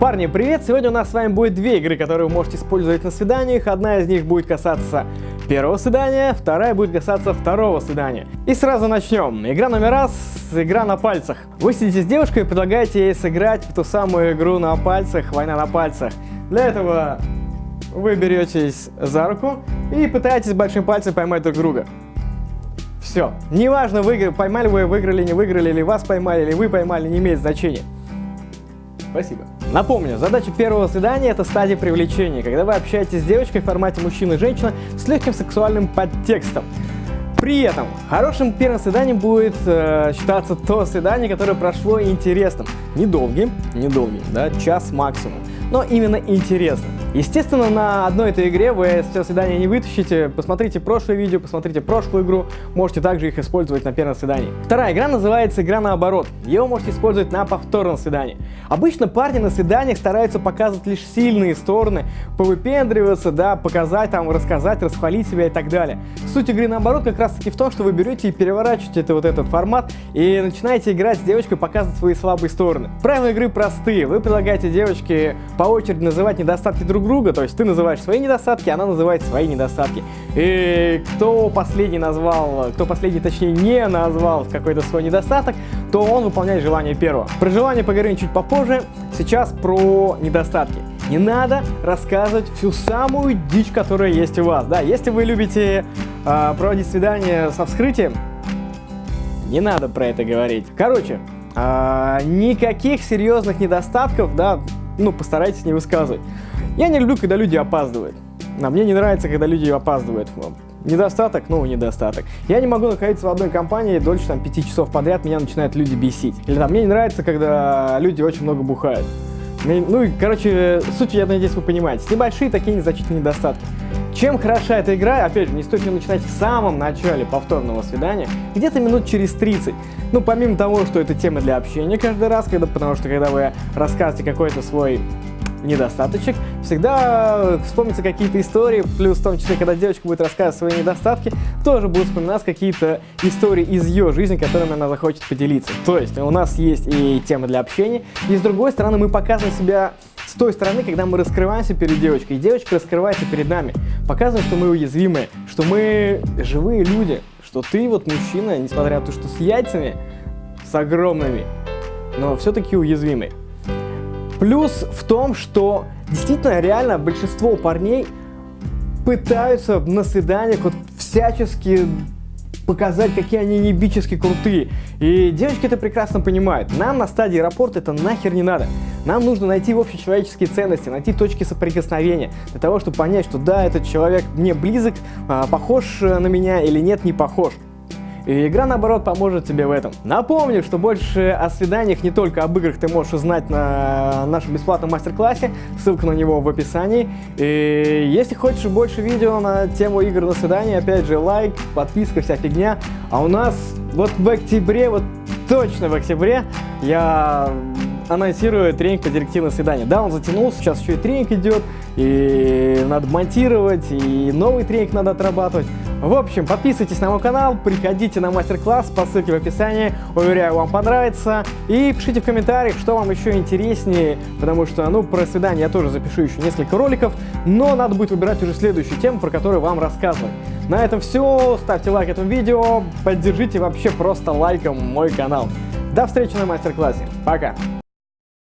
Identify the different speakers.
Speaker 1: Парни, привет! Сегодня у нас с вами будет две игры, которые вы можете использовать на свиданиях. Одна из них будет касаться первого свидания, вторая будет касаться второго свидания. И сразу начнем. Игра номер раз, игра на пальцах. Вы сидите с девушкой и предлагаете ей сыграть в ту самую игру на пальцах, война на пальцах. Для этого вы беретесь за руку и пытаетесь большим пальцем поймать друг друга. Все. Неважно, вы, поймали вы, выиграли, не выиграли, или вас поймали, или вы поймали, не имеет значения. Спасибо. Напомню, задача первого свидания – это стадия привлечения, когда вы общаетесь с девочкой в формате мужчина и женщина с легким сексуальным подтекстом. При этом хорошим первым свиданием будет э, считаться то свидание, которое прошло интересным. Недолгим, недолгим, да, час максимум, но именно интересным. Естественно, на одной этой игре вы все свидания не вытащите. Посмотрите прошлое видео, посмотрите прошлую игру. Можете также их использовать на первом свидании. Вторая игра называется игра наоборот. Ее можете использовать на повторном свидании. Обычно парни на свиданиях стараются показывать лишь сильные стороны, повыпендриваться, да, показать, там, рассказать, расхвалить себя и так далее. Суть игры наоборот как раз таки в том, что вы берете и переворачиваете это, вот этот формат и начинаете играть с девочкой, показывать свои слабые стороны. Правила игры простые. Вы предлагаете девочке по очереди называть недостатки друг друг друга, то есть ты называешь свои недостатки, она называет свои недостатки. И кто последний назвал, кто последний точнее не назвал какой-то свой недостаток, то он выполняет желание первого. Про желание поговорим чуть попозже, сейчас про недостатки. Не надо рассказывать всю самую дичь, которая есть у вас. Да, если вы любите э, проводить свидание со вскрытием, не надо про это говорить. Короче, э, никаких серьезных недостатков, да, ну, постарайтесь не высказывать. Я не люблю, когда люди опаздывают. А мне не нравится, когда люди опаздывают. Недостаток, ну, недостаток. Я не могу находиться в одной компании дольше там 5 часов подряд, меня начинают люди бесить. Или там, мне не нравится, когда люди очень много бухают. Ну и, короче, суть, я надеюсь, вы понимаете. Небольшие такие незначительные недостатки. Чем хороша эта игра, опять же, не стоит ее начинать в самом начале повторного свидания, где-то минут через 30. Ну, помимо того, что это тема для общения каждый раз, когда, потому что когда вы рассказываете какой-то свой недостаточек. Всегда вспомнятся какие-то истории, плюс в том числе, когда девочка будет рассказывать свои недостатки, тоже будут вспоминаться какие-то истории из ее жизни, которыми она захочет поделиться. То есть у нас есть и тема для общения, и с другой стороны мы показываем себя с той стороны, когда мы раскрываемся перед девочкой, и девочка раскрывается перед нами. Показываем, что мы уязвимые, что мы живые люди, что ты вот мужчина, несмотря на то, что с яйцами, с огромными, но все-таки уязвимый. Плюс в том, что действительно реально большинство парней пытаются на свиданиях вот всячески показать, какие они небически крутые. И девочки это прекрасно понимают. Нам на стадии аэропорта это нахер не надо. Нам нужно найти общечеловеческие ценности, найти точки соприкосновения, для того, чтобы понять, что да, этот человек мне близок, а, похож на меня или нет, не похож. И игра, наоборот, поможет тебе в этом. Напомню, что больше о свиданиях, не только об играх, ты можешь узнать на нашем бесплатном мастер-классе. Ссылка на него в описании. И если хочешь больше видео на тему игр на свидание, опять же, лайк, подписка, вся фигня. А у нас вот в октябре, вот точно в октябре, я анонсирую тренинг по директивным свиданиям. Да, он затянулся, сейчас еще и тренинг идет, и надо монтировать, и новый тренинг надо отрабатывать. В общем, подписывайтесь на мой канал, приходите на мастер-класс по ссылке в описании, уверяю, вам понравится. И пишите в комментариях, что вам еще интереснее, потому что, ну, про свидание я тоже запишу еще несколько роликов, но надо будет выбирать уже следующую тему, про которую вам рассказывать. На этом все, ставьте лайк этому видео, поддержите вообще просто лайком мой канал. До встречи на мастер-классе, пока!